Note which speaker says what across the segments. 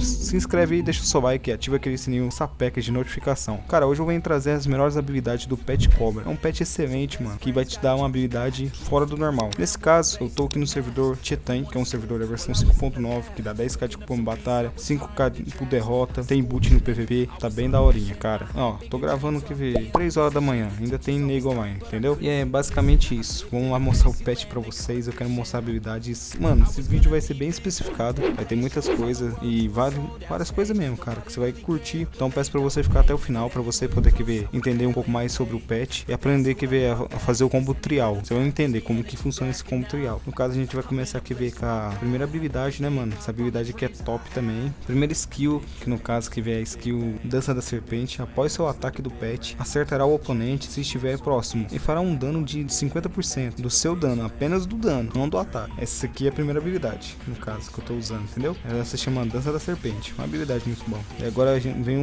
Speaker 1: se inscreve aí, deixa o seu like, ativa aquele sininho sapeca de notificação. Cara, hoje eu venho trazer as melhores habilidades do Pet Cobra. É um pet excelente, mano, que vai te dar uma habilidade fora do normal. Nesse caso, eu tô aqui no servidor Titan, que é um servidor da versão 5.9, que dá 10k de cupom batalha, 5k por derrota, tem boot no PVP, tá bem daorinha, cara. Ó, tô gravando, que ver, 3 horas da manhã, ainda tem nego online, entendeu? E é basicamente isso. Vamos lá mostrar o pet pra vocês, eu quero mostrar habilidades. Mano, esse vídeo vai ser bem especificado, vai ter muitas coisas e várias, várias coisas mesmo, cara, que você vai curtir. Então peço pra você ficar até o final, pra você poder que ver, entender um pouco mais sobre o pet e aprender que ver a fazer o combo trial. Você vai entender como que funciona esse combo trial. No caso, a gente vai começar aqui ver com a primeira habilidade, né, mano? Essa habilidade aqui é top também. Primeira skill, que no caso que vê a skill Dança da Serpente, após seu ataque do pet, acertará o oponente se estiver próximo e fará um dano de 50% do seu dano, apenas do dano, não do ataque. Essa aqui é a primeira habilidade, no caso, que eu tô usando, entendeu? Ela se chama Dança da Serpente, uma habilidade muito bom. E agora vem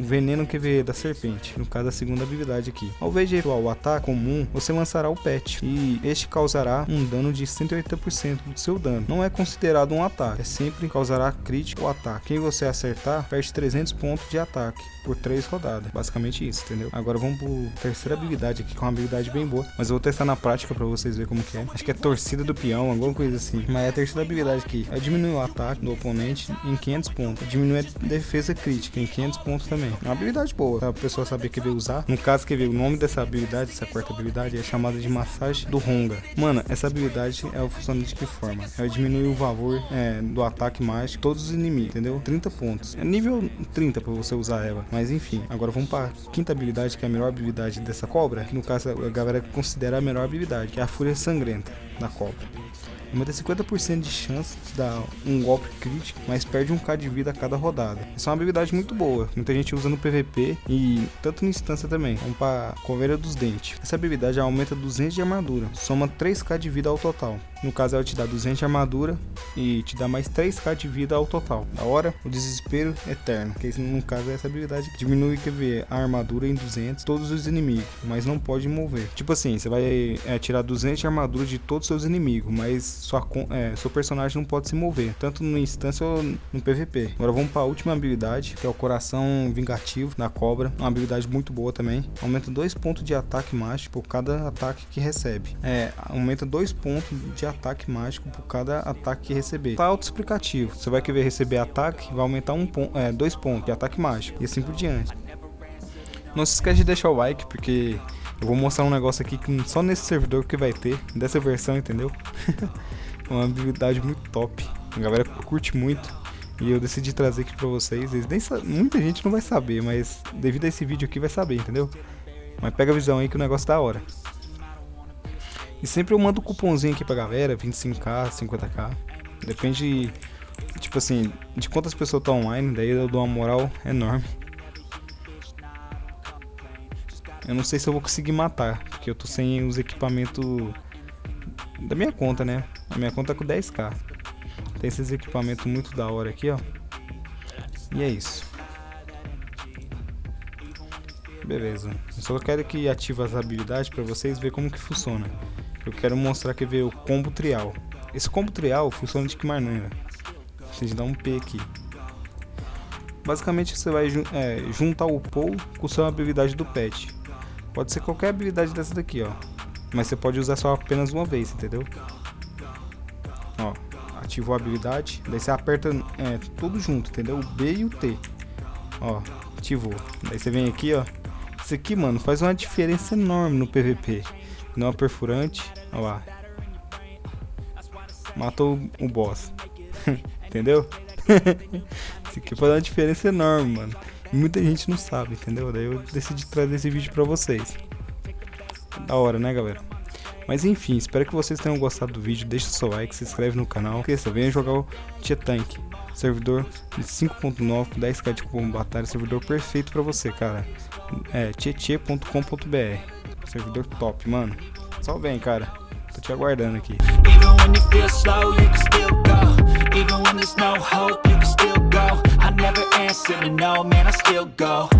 Speaker 1: o veneno vê da serpente, no caso a segunda habilidade aqui. Ao invés de o ataque comum, você lançará o pet e este causará um dano de 180% do seu dano. Não é considerado um ataque, é sempre causará crítico ou ataque. Quem você acertar perde 300 pontos de ataque por 3 rodadas. Basicamente isso, entendeu? Agora vamos pro terceira habilidade aqui, que é uma habilidade bem boa, mas eu vou testar na prática pra vocês verem como que é. Acho que é torcida do peão, alguma coisa assim. Mas é a terceira habilidade aqui é diminuir o ataque do oponente em 500 pontos. Diminuir a defesa crítica em 500 pontos também. É uma habilidade boa, pra pessoa saber que veio usar. No caso, que veio o nome dessa habilidade, essa quarta habilidade, é chamada de massagem do Honga. Mano, essa habilidade é funciona de que forma? Ela diminui o valor é, do ataque de todos os inimigos, entendeu? 30 pontos. É nível 30 pra você usar ela. Mas enfim, agora vamos para quinta habilidade, que é a melhor habilidade dessa cobra. Que no caso a galera considera a melhor habilidade, que é a Fúria Sangrenta da cobra aumenta 50% de chance de dar um golpe crítico, mas perde um k de vida a cada rodada. Essa é uma habilidade muito boa, muita gente usa no PVP e tanto na instância também. Vamos para Coveira dos Dentes. Essa habilidade aumenta 200 de armadura, soma 3k de vida ao total. No caso ela te dá 200 de armadura e te dá mais 3k de vida ao total. Da hora, o desespero eterno, que no caso é essa habilidade que diminui ver, a armadura em 200 todos os inimigos, mas não pode mover. Tipo assim, você vai é, tirar 200 de armadura de todos os seus inimigos, mas sua, é, seu personagem não pode se mover, tanto no instância ou no PVP. Agora vamos para a última habilidade, que é o Coração Vingativo da Cobra. Uma habilidade muito boa também. Aumenta 2 pontos de ataque mágico por cada ataque que recebe. É, aumenta 2 pontos de ataque mágico por cada ataque que receber. Tá autoexplicativo. Você vai querer receber ataque, vai aumentar 2 um ponto, é, dois pontos de ataque mágico. E assim por diante. Não se esquece de deixar o like, porque eu vou mostrar um negócio aqui que só nesse servidor que vai ter, dessa versão, entendeu? uma habilidade muito top. A galera curte muito. E eu decidi trazer aqui pra vocês. Muita gente não vai saber, mas devido a esse vídeo aqui vai saber, entendeu? Mas pega a visão aí que o negócio tá da hora. E sempre eu mando um cupomzinho aqui pra galera, 25k, 50k. Depende, tipo assim, de quantas pessoas estão online, daí eu dou uma moral enorme. Eu não sei se eu vou conseguir matar, porque eu tô sem os equipamentos da minha conta, né? A minha conta é com 10k. Tem esses equipamentos muito da hora aqui, ó. E é isso. Beleza. Eu só quero que ative as habilidades para vocês ver como que funciona. Eu quero mostrar que ver o combo trial. Esse combo trial funciona de que maneira? Vocês dão um P aqui. Basicamente você vai é, juntar o Pou com sua habilidade do pet. Pode ser qualquer habilidade dessa daqui, ó. Mas você pode usar só apenas uma vez, entendeu? Ó, ativou a habilidade. Daí você aperta é, tudo junto, entendeu? O B e o T. Ó, ativou. Daí você vem aqui, ó. Isso aqui, mano, faz uma diferença enorme no PVP. Não é perfurante. Olha lá. Matou o boss. entendeu? Isso aqui faz uma diferença enorme, mano. Muita gente não sabe, entendeu? Daí eu decidi trazer esse vídeo pra vocês. Da hora, né, galera? Mas enfim, espero que vocês tenham gostado do vídeo. Deixa o seu like, se inscreve no canal. Esqueça, venha jogar o Tia Tank. Servidor de 5.9 com 10k de cupom batalha. Servidor perfeito pra você, cara. É tietê.com.br. Servidor top, mano. Só vem, cara. Tô te aguardando aqui. never answer to no, man, I still go, go, go